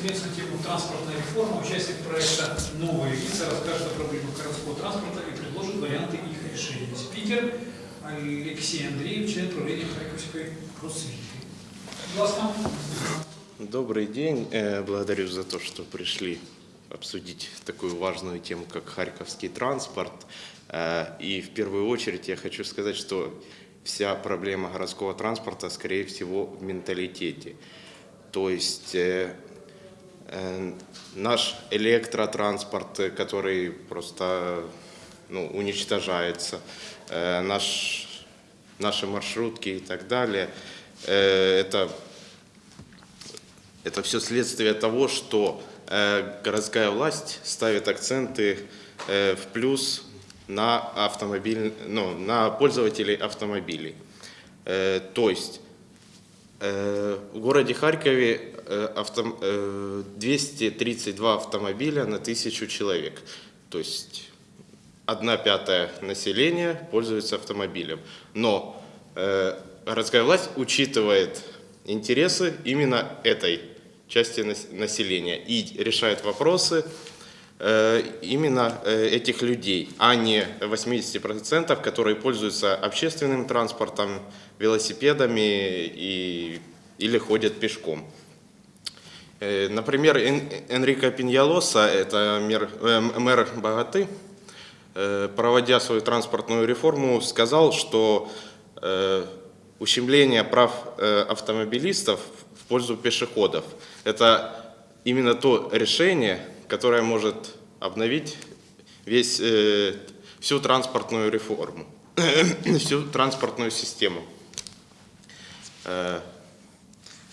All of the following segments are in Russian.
интересную тему транспортная реформа. Участник проекта «Новые лица» расскажет о проблемах городского транспорта и предложит варианты их решения. Спикер Алексей Андреев, член правления Харьковской просвиты. Пожалуйста. Добрый день. Э, Благодарю за то, что пришли обсудить такую важную тему, как харьковский транспорт. Э, И в первую очередь я хочу сказать, что вся проблема городского транспорта, скорее всего, в менталитете. То есть э, наш электротранспорт, э, который просто ну, уничтожается, э, наш, наши маршрутки и так далее, э, это это все следствие того, что э, городская власть ставит акценты э, в плюс на, автомобиль, ну, на пользователей автомобилей. Э, то есть э, в городе Харькове э, авто, э, 232 автомобиля на тысячу человек. То есть одна пятая населения пользуется автомобилем. Но э, городская власть учитывает интересы именно этой части нас- населения и решает вопросы э, именно э, этих людей, а не 80%, которые пользуются общественным транспортом, велосипедами и, или ходят пешком. Э, Например, Эн- Энрико Пиньялоса, это мэр, э, мэр Богаты, э, проводя свою транспортную реформу, сказал, что ущемление прав автомобилистов в пользу пешеходов – это именно то решение, которое может обновить весь, всю транспортную реформу, всю транспортную систему.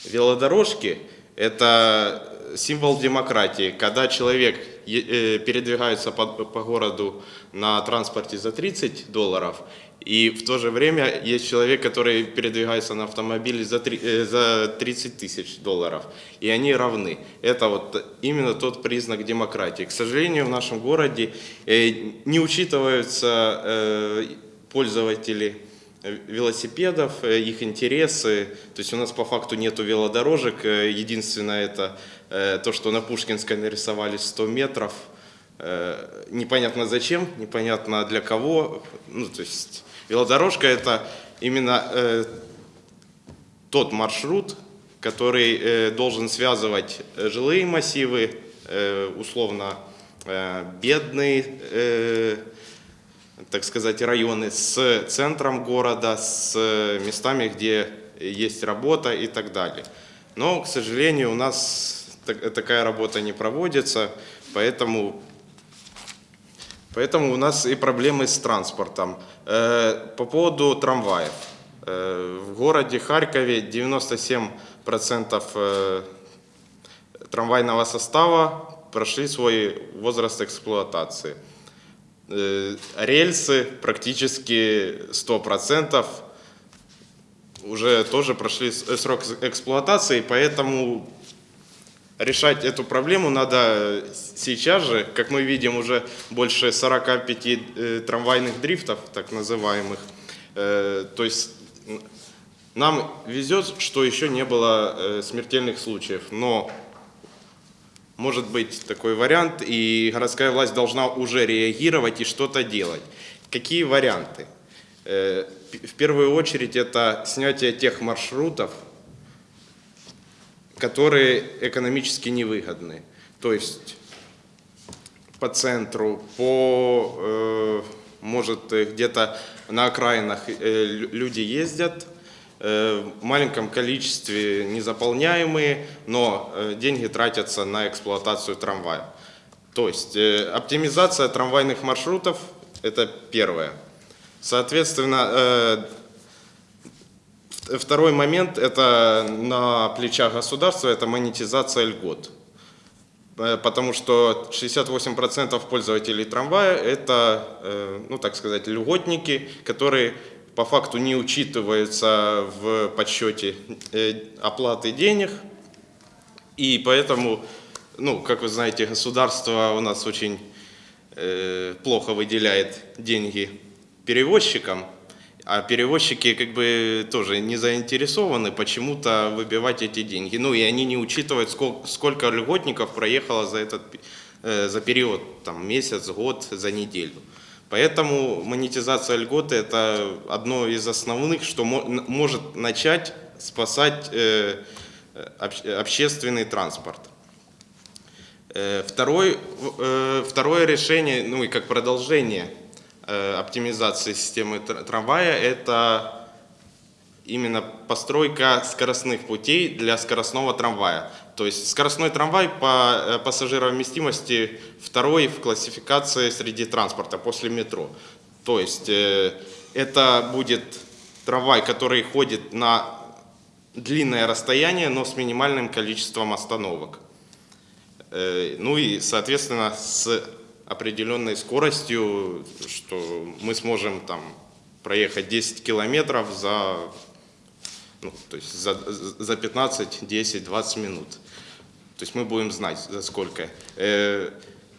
Велодорожки – это символ демократии. Когда человек э, передвигается по, по городу на транспорте за 30 долларов, и в то же время есть человек, который передвигается на автомобиле за, три- э, за 30 тысяч долларов, и они равны. Это вот именно тот признак демократии. К сожалению, в нашем городе э, не учитываются пользователи велосипедов, э, их интересы. То есть у нас по факту нету велодорожек. Э, Единственное это э, то, что на Пушкинской нарисовали 100 метров. Э, Непонятно зачем, непонятно для кого. Ну, то есть велодорожка это именно э, тот маршрут, который э, должен связывать э, жилые массивы, э, условно э, бедные, э, так сказать, районы с центром города, с местами, где есть работа и так далее. Но, к сожалению, у нас так- такая работа не проводится, поэтому Поэтому у нас и проблемы с транспортом. Э, По поводу трамваев. Э, В городе Харькове 97% э, трамвайного состава прошли свой возраст эксплуатации. Э, Рельсы практически 100% уже тоже прошли э, срок эксплуатации, поэтому решать эту проблему надо сейчас же. Как мы видим, уже больше 45 э, трамвайных дрифтов, так называемых. Э, То есть нам везет, что еще не было э, смертельных случаев, но может быть такой вариант, и городская власть должна уже реагировать и что-то делать. Какие варианты? Э, В первую очередь это снятие тех маршрутов, которые экономически невыгодны. То есть по центру, по, э, может, э, где-то на окраинах лю- люди ездят, в маленьком количестве незаполняемые, но э, деньги тратятся на эксплуатацию трамвая. То есть э, оптимизация трамвайных маршрутов – это первое. Соответственно, э, Второй момент – это на плечах государства, это монетизация льгот. Э, Потому что 68% пользователей трамвая – это, э, ну так сказать, льготники, которые по факту не учитываются в подсчете э, оплаты денег. И поэтому, ну, как вы знаете, государство у нас очень э, плохо выделяет деньги перевозчикам, А перевозчики как бы тоже не заинтересованы почему-то выбивать эти деньги. Ну и они не учитывают, сколько, сколько льготников проехало за этот э, за период, там, месяц, год, за неделю. Поэтому монетизация льготы – это одно из основных, что может начать спасать э, обще- общественный транспорт. Э, Второй, э, второе решение, ну и как продолжение оптимизации системы тр- трамвая, это именно постройка скоростных путей для скоростного трамвая. То есть скоростной трамвай по э, пассажировместимости второй в классификации среди транспорта после метро. То есть э, это будет трамвай, который ходит на длинное расстояние, но с минимальным количеством остановок. Э, Ну и, соответственно, с определенной скоростью, что мы сможем там проехать 10 километров за, ну, то есть за, за 15, 10, 20 минут. То есть мы будем знать, за сколько. Э,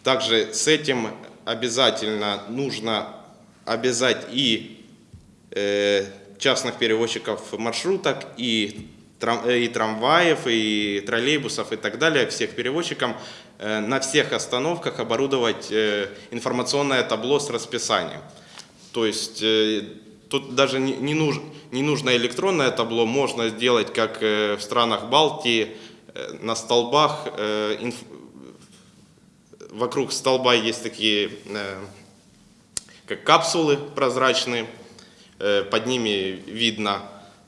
Также с этим обязательно нужно обязать и э, частных перевозчиков маршруток, и, и трамваев, и троллейбусов, и так далее, всех перевозчикам э, на всех остановках оборудовать информационное табло с расписанием. То есть тут даже не, не, нуж- не нужно электронное табло, можно сделать, как э, в странах Балтии, э, на столбах э, инф- вокруг столба есть такие как капсулы прозрачные, под ними видно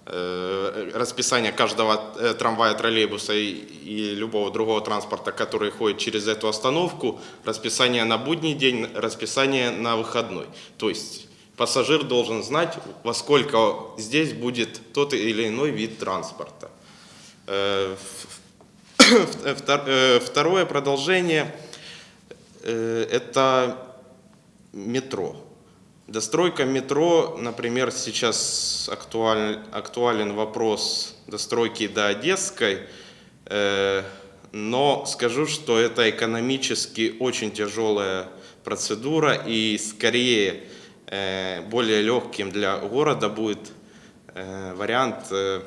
расписание каждого трамвая, троллейбуса и, и любого другого транспорта, который ходит через эту остановку, расписание на будний день, расписание на выходной. То есть пассажир должен знать, во сколько здесь будет тот или иной вид транспорта. Э, э, Второе продолжение э, – это метро. Достройка метро, например, сейчас актуаль- актуален вопрос достройки до Одесской, э, но скажу, что это экономически очень тяжелая процедура и скорее более легким для города будет э, вариант э,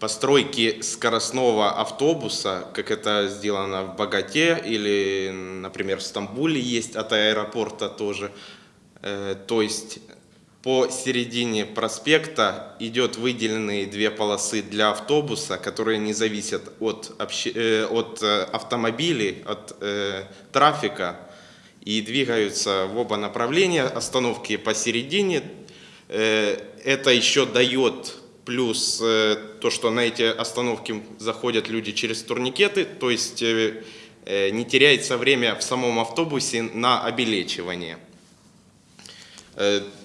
постройки скоростного автобуса, как это сделано в Богате или, например, в Стамбуле есть от аэропорта тоже. Э, То есть по середине проспекта идет выделенные две полосы для автобуса, которые не зависят от, э, от э, автомобилей, от э, трафика и двигаются в оба направления, остановки посередине. Э, Это еще дает плюс э, то, что на эти остановки заходят люди через турникеты, то есть э, не теряется время в самом автобусе на обелечивание.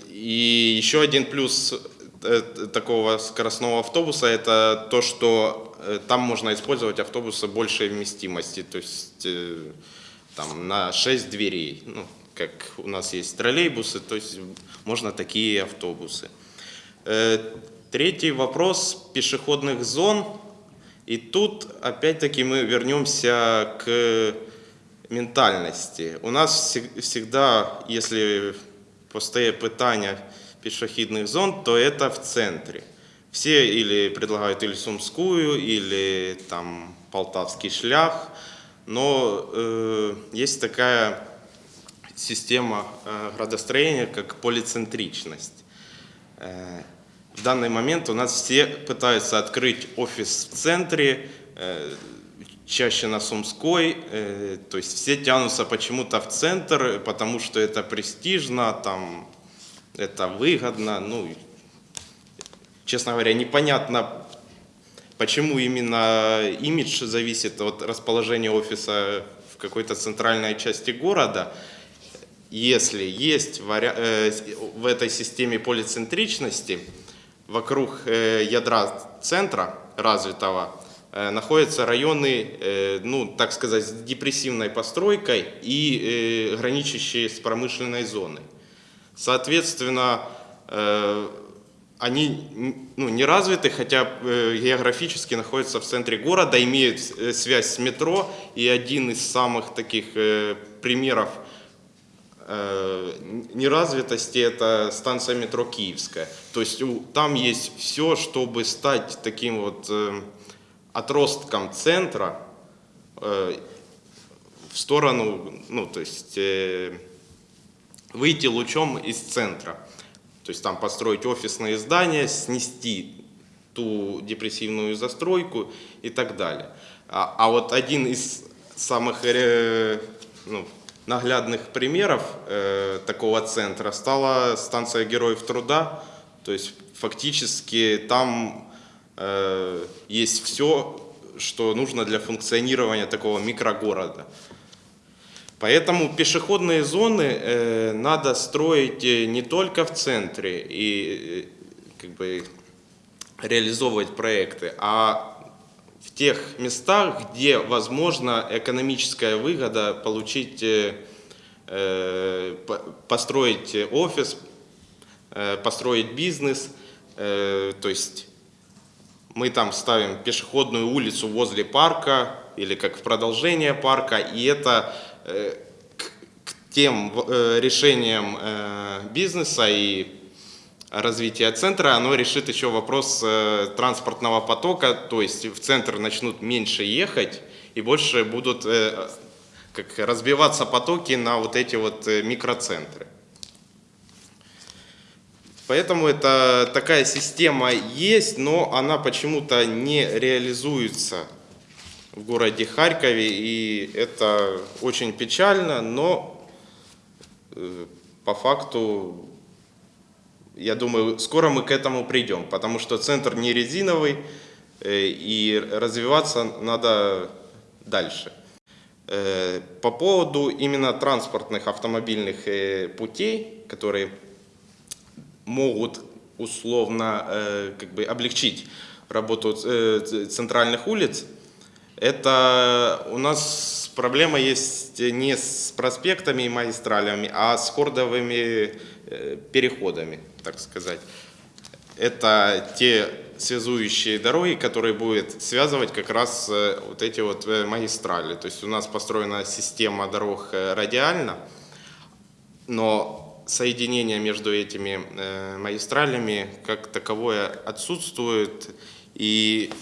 И еще один плюс такого скоростного автобуса – это то, что там можно использовать автобусы большей вместимости, то есть там на 6 дверей, ну, как у нас есть троллейбусы, то есть можно такие автобусы. Э, Третий вопрос пешеходных зон. И тут опять-таки мы вернемся к ментальности. У нас всег- всегда, если постає питання пешеходных зон, то это в центре. Все или предлагают или Сумскую, или там Полтавский шлях, но э, есть такая система э, градостроения, как полицентричность. Э, В данный момент у нас все пытаются открыть офис в центре, э, чаще на Сумской, э, то есть все тянутся почему-то в центр, потому что это престижно, там, это выгодно, ну, честно говоря, непонятно, почему именно имидж зависит от расположения офиса в какой-то центральной части города. Если есть э, в этой системе полицентричности, вокруг э, ядра центра развитого э, находятся районы, ну, так сказать, с депрессивной постройкой и граничащие с промышленной зоной. Соответственно, они ну, не развиты, хотя э, географически находятся в центре города, имеют э, связь с метро. И один из самых таких э, примеров неразвитости это станция метро Киевская. То есть там есть все, чтобы стать таким вот отростком центра в сторону, ну то есть выйти лучом из центра. То есть там построить офисные здания, снести ту депрессивную застройку и так далее. А, а вот один из самых э, ну, наглядных примеров э, такого центра стала станция Героев Труда. То есть фактически там э, есть все, что нужно для функционирования такого микрогорода. Поэтому пешеходные зоны э, надо строить э, не только в центре и э, как бы реализовывать проекты, а в тех местах, где возможна экономическая выгода получить, по- построить офис, построить бизнес, то есть мы там ставим пешеходную улицу возле парка или как в продолжение парка, и это к, к тем э, решениям э, бизнеса и развития центра, оно решит еще вопрос э, транспортного потока, то есть в центр начнут меньше ехать и больше будут э, как разбиваться потоки на вот эти вот э, микроцентры. Поэтому это такая система есть, но она почему-то не реализуется в городе Харькове, и это очень печально, но э, по факту, я думаю, скоро мы к этому придем, потому что центр не резиновый, э, и развиваться надо дальше. Э, По поводу именно транспортных автомобильных путей, которые могут условно как бы облегчить работу центральных улиц. Это у нас проблема есть не с проспектами и магистралями, а с хордовыми э, переходами, так сказать. Это те связующие дороги, которые будут связывать как раз э, вот эти вот э, магистрали. То есть у нас построена система дорог э, радиально, но соединение между этими э, магистралями как таковое отсутствует. И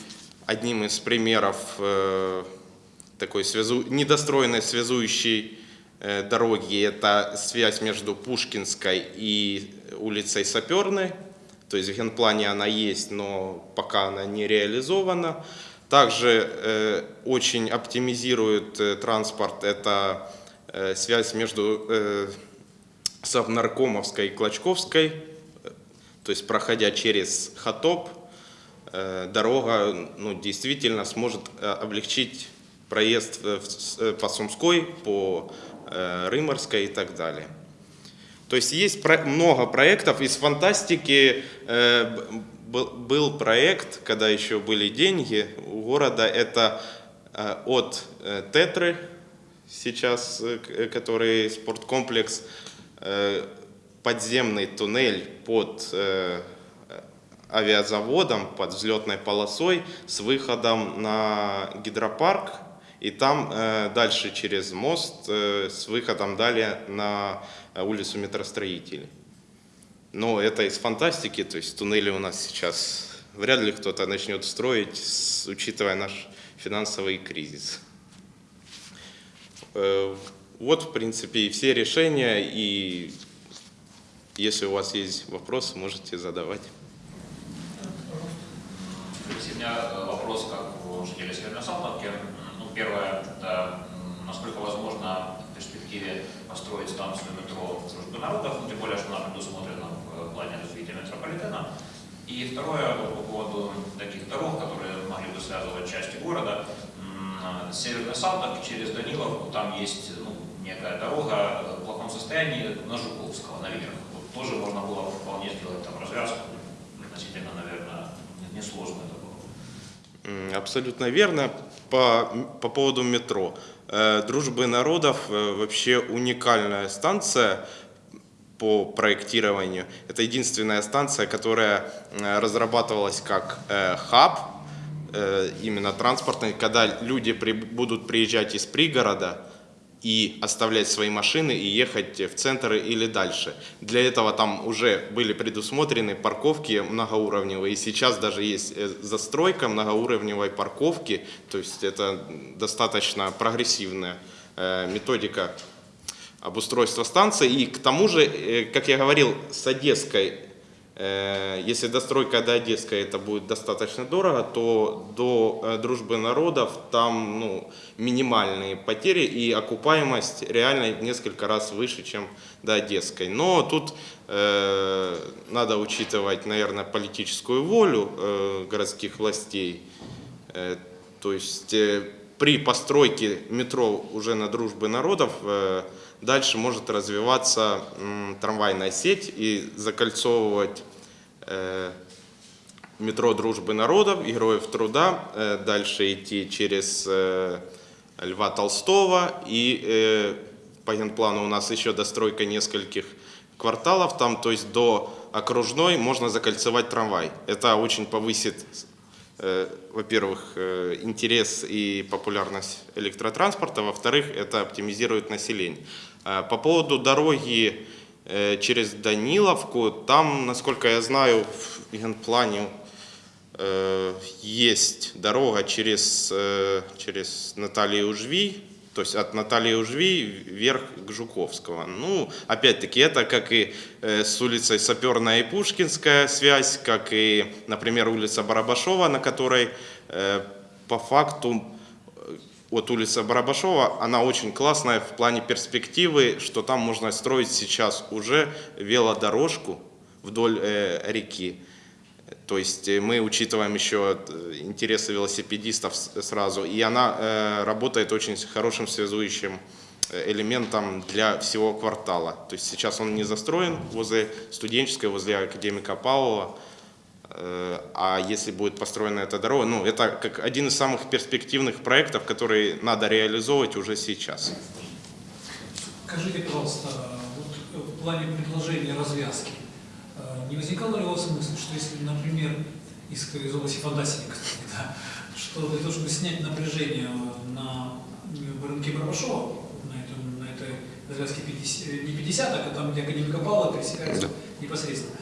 одним из примеров э, такой связу... недостроенной связующей э, дороги это связь между Пушкинской и улицей Саперной. То есть в генплане она есть, но пока она не реализована. Также э, очень оптимизирует э, транспорт это э, связь между э, Совнаркомовской и Клочковской, э, то есть проходя через Хатоп, дорога ну, действительно сможет э, облегчить проезд э, э, по Сумской, по э, Рыморской и так далее. То есть есть много проектов. Из фантастики э, был- проект, когда еще были деньги у города, это э, от э, Тетры, сейчас, э, э, который спорткомплекс, э, подземный туннель под э, авиазаводом, под взлетной полосой с выходом на гидропарк. И там э, дальше через мост э, с выходом далее на э, улицу метростроителей. Но это из фантастики, то есть туннели у нас сейчас вряд ли кто-то начнет строить, с- учитывая наш финансовый кризис. Э, Вот, в принципе, и все решения, и если у вас есть вопросы, можете задавать. Меня э, вопрос как у жителей Северной Салтовки. Ну, первое, это насколько возможно в перспективе построить станцию метро «Дружбы народов», ну, тем более, что она предусмотрена в э, плане развития метрополитена. И второе, по поводу таких дорог, которые могли бы связывать части города. М, С Северной Салтовки через Данилов, там есть ну, некая дорога в плохом состоянии на Жуковского, наверх. Вот тоже можно было бы вполне сделать там развязку, относительно, наверное, несложно это Абсолютно верно. По, по поводу метро. Э, Дружбы народов э, вообще уникальная станция по проектированию. Это единственная станция, которая э, разрабатывалась как хаб, именно транспортный, когда люди при- будут приезжать из пригорода, и оставлять свои машины и ехать в центр или дальше. Для этого там уже были предусмотрены парковки многоуровневые, и сейчас даже есть э, застройка многоуровневой парковки, то есть это достаточно прогрессивная э, методика обустройства станции. И к тому же, э, как я говорил, с Одесской Если достройка до Одесской это будет достаточно дорого, то до э, дружбы народов там ну, минимальные потери и окупаемость реально в несколько раз выше, чем до Одесской. Но тут э, надо учитывать, наверное, политическую волю э, городских властей. Э, то есть э, при постройке метро уже на дружбы народов э, дальше может развиваться трамвайная сеть и закольцовывать э, метро Дружбы народов, Героев труда, э, дальше идти через Льва Толстого и по генплану у нас еще достройка нескольких кварталов там, то есть до окружной можно закольцевать трамвай. Это очень повысит во-первых, э, интерес и популярность электротранспорта, во-вторых, это оптимизирует население. Э, По поводу дороги э, через Даниловку, там, насколько я знаю, в генплане э, есть дорога через, э, через Наталью Ужви, то есть от Натальи Ужви вверх к Жуковского. Ну, опять-таки, это как и э, с улицей Саперная и Пушкинская связь, как и, например, улица Барабашова, на которой э, по факту э, от улицы Барабашова, она очень классная в плане перспективы, что там можно строить сейчас уже велодорожку вдоль реки. То есть э, мы учитываем еще э, интересы велосипедистов с- сразу, и она э, работает очень хорошим связующим э, элементом для всего квартала. То есть сейчас он не застроен возле студенческой, возле академика Павлова, Э, а если будет построена эта дорога, ну это как один из самых перспективных проектов, которые надо реализовывать уже сейчас. Скажите, пожалуйста, вот э, в плане предложения развязки, э, не возникала ли у вас мысль, что если, например, из, из области фантастики, кстати, да, что для того, чтобы снять напряжение на э, рынке Барбашова, на, этом, на этой развязке 50, э, не 50, а там, где Академика Павла пересекается непосредственно,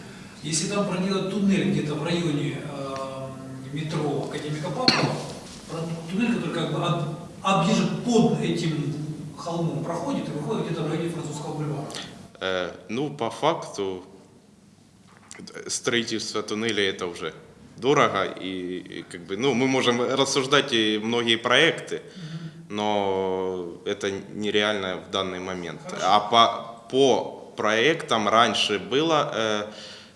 если там проделать туннель где-то в районе э, метро Академика Павлова, туннель, который как бы об- объезжает под этим холмом проходит и выходит где-то в районе французского бульвара. Э, Ну, по факту, э, строительство туннеля это уже дорого, и, и как бы, ну, мы можем рассуждать и многие проекты, но это нереально в данный момент. А по, по проектам раньше было э,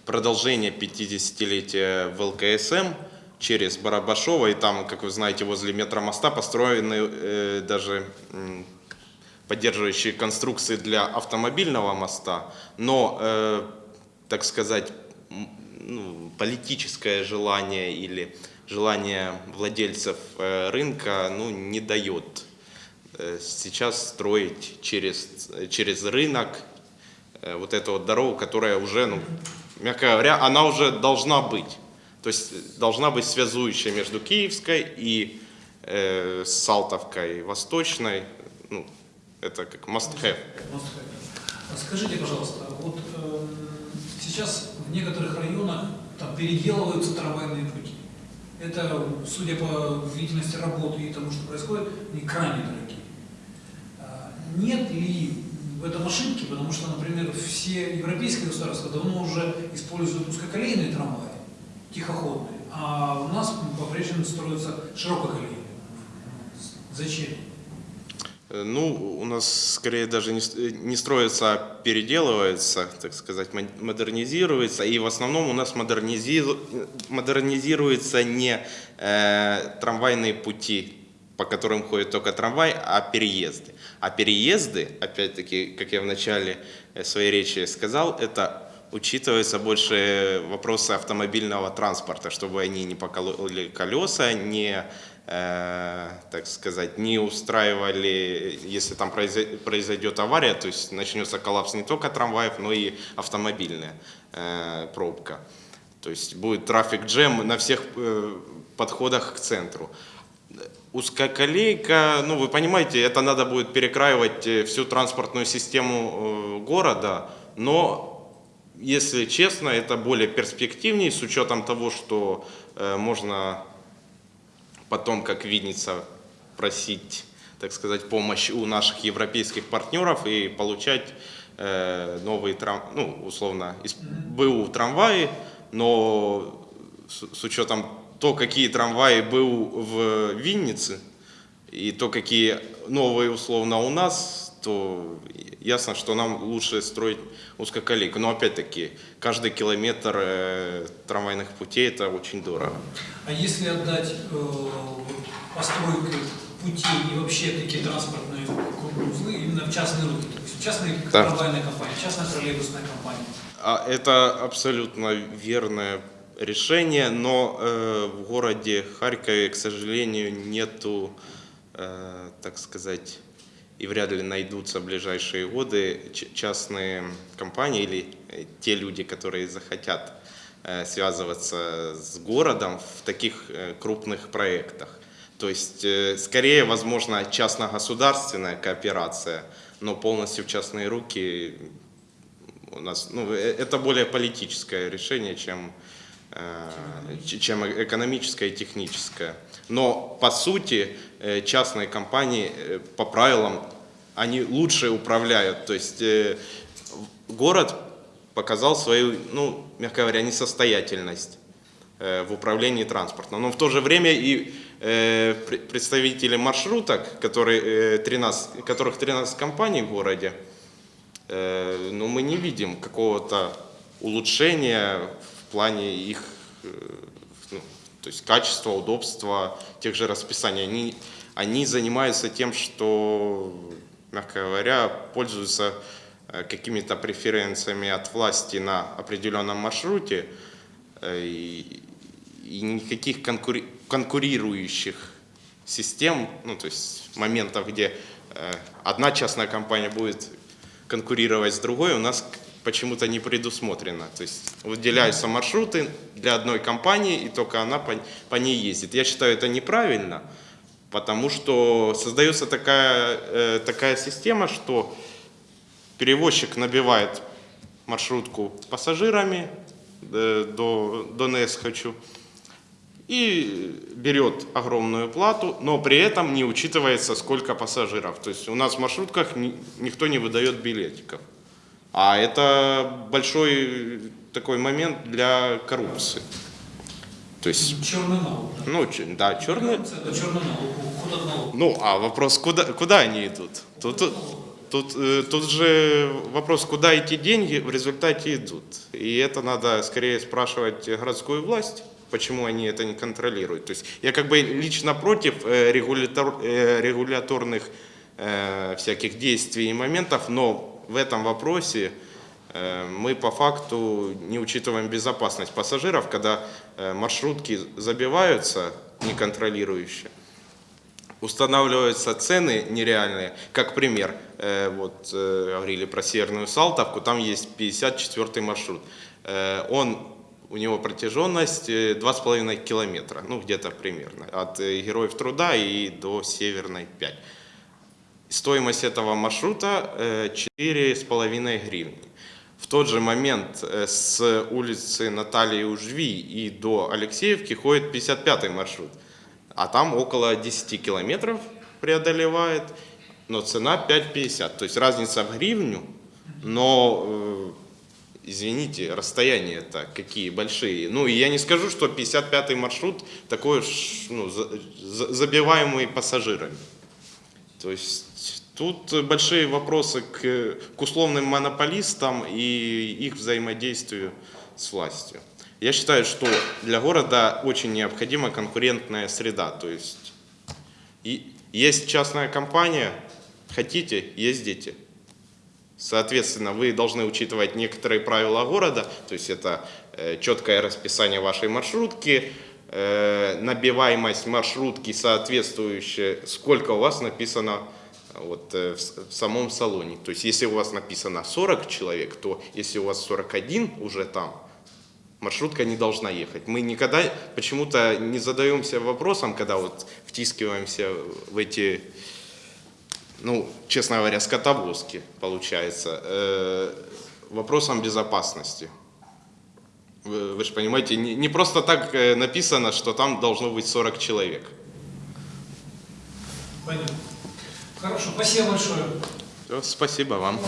продолжение 50-летия в ЛКСМ через Барабашово, и там, как вы знаете, возле метромоста построены э, даже м, поддерживающие конструкции для автомобильного моста, но, э, так сказать, ну, политическое желание или желание владельцев э, рынка ну, не дает э, сейчас строить через, через рынок э, вот эту вот дорогу, которая уже, ну, мягко говоря, она уже должна быть. То есть э, должна быть связующая между Киевской и э, Салтовкой Восточной. Ну, это как must have. Москве. А Скажите, пожалуйста, вот эм, сейчас в некоторых районах там переделываются трамвайные пути. Это, судя по длительности работы и тому, что происходит, они крайне дорогие. А, Нет ли в этом ошибки, потому что, например, все европейские государства давно уже используют узкоколейные трамваи, тихоходные, а у нас по-прежнему строятся ширококолейные. Зачем? Э, Ну, у нас скорее даже не, э, строится, а переделывается, так сказать, модернизируется. И в основном у нас модернизи- модернизируются не э, трамвайные пути, по которым ходит только трамвай, а переезды. А переезды, опять-таки, как я в начале э, своей речи сказал, это учитываются больше вопросы автомобильного транспорта, чтобы они не покололи колеса, не, э, так сказать, не устраивали, если там произой- произойдет авария, то есть начнется коллапс не только трамваев, но и автомобильная э, пробка. То есть будет трафик джем на всех э, подходах к центру. Узкоколейка, ну вы понимаете, это надо будет перекраивать всю транспортную систему города, но если честно, это более перспективнее с учетом того, что можно потом, как видится, просить, так сказать, помощь у наших европейских партнеров и получать э, новые трам, ну, условно, из БУ трамваи, но с, с учетом то, какие трамваи БУ в Виннице, и то, какие новые условно у нас, то ясно, что нам лучше строить узкоколейку. Но опять-таки, каждый километр э, трамвайных путей это очень дорого. А если отдать э, постройку путей и вообще такие транспортные узлы именно в частные руки, то есть в частные Да. трамвайные компании, частная троллейбусная компания, А Это абсолютно верное решение, но э, в городе Харькове, к сожалению, нету, э, так сказать, и вряд ли найдутся в ближайшие годы частные компании или э, те люди, которые захотят э, связываться с городом в таких э, крупных проектах. То есть, скорее, возможно, частно-государственная кооперация, но полностью в частные руки у нас, ну, это более политическое решение, чем, чем э- экономическое и техническое. Но по сути э, частные компании э, по правилам они лучше управляют. То есть э, город показал свою, ну, мягко говоря, несостоятельность э, в управлении транспортом. Но в то же время и э, пр- представители маршруток, которые, э, 13, которых 13 компаний в городе, Э, но мы не видим какого-то улучшения в плане их э, ну, то есть качества, удобства, тех же расписаний. Они, они занимаются тем, что, мягко говоря, пользуются э, какими-то преференциями от власти на определенном маршруте э, и, и никаких конкури- конкурирующих систем, ну то есть моментов, где одна частная компания будет конкурировать с другой, у нас почему-то не предусмотрено. То есть выделяются маршруты для одной компании, и только она по, по ней ездит. Я считаю, это неправильно, потому что создается такая, э, такая система, что перевозчик набивает маршрутку пассажирами э, до, до НЭС хочу, и берет огромную плату, но при этом не учитывается, сколько пассажиров. То есть у нас в маршрутках ни- никто не выдает билетиков. А это большой такой момент для коррупции. То есть, черный налог. да. ну, да, черный... Это черный налог, налога. Ну, а вопрос, куда, куда они идут? Тут, тут, э, тут же вопрос, куда эти деньги в результате идут. И это надо скорее спрашивать городскую власть, почему они это не контролируют. То есть я как бы лично против э, регулятор- э, регуляторных э, всяких действий и моментов, но в этом вопросе э, мы по факту не учитываем безопасность пассажиров, когда э, маршрутки забиваются неконтролирующие устанавливаются цены нереальные. Как пример, э, вот говорили про Северную Салтовку, там есть 54 маршрут. Он, у него протяженность э, 2,5 километра, ну где-то примерно, от Героев Труда и до Северной 5. Стоимость этого маршрута э, 4,5 гривны. В тот же момент э, с улицы Натальи Ужви и до Алексеевки ходит 55 маршрут, а там около 10 километров преодолевает, но цена 5,50. То есть разница в гривню, но, э, извините, расстояния-то какие большие. Ну, и я не скажу, что 55-й маршрут такой ну, за- за- забиваемый пассажирами. То есть тут большие вопросы к, к условным монополистам и их взаимодействию с властью. Я считаю, что для города очень необходима конкурентная среда. То есть и есть частная компания, хотите, ездите. Соответственно, вы должны учитывать некоторые правила города, то есть это э, четкое расписание вашей маршрутки, э, набиваемость маршрутки соответствующая, сколько у вас написано вот, э, в, в самом салоне. То есть если у вас написано 40 человек, то если у вас 41 уже там, маршрутка не должна ехать. Мы никогда почему-то не задаемся вопросом, когда вот втискиваемся в эти, ну, честно говоря, скотовозки, получается, э, вопросом безопасности. Вы, вы же понимаете, не, не просто так э, написано, что там должно быть 40 человек. Понятно. Хорошо, спасибо большое. Спасибо вам.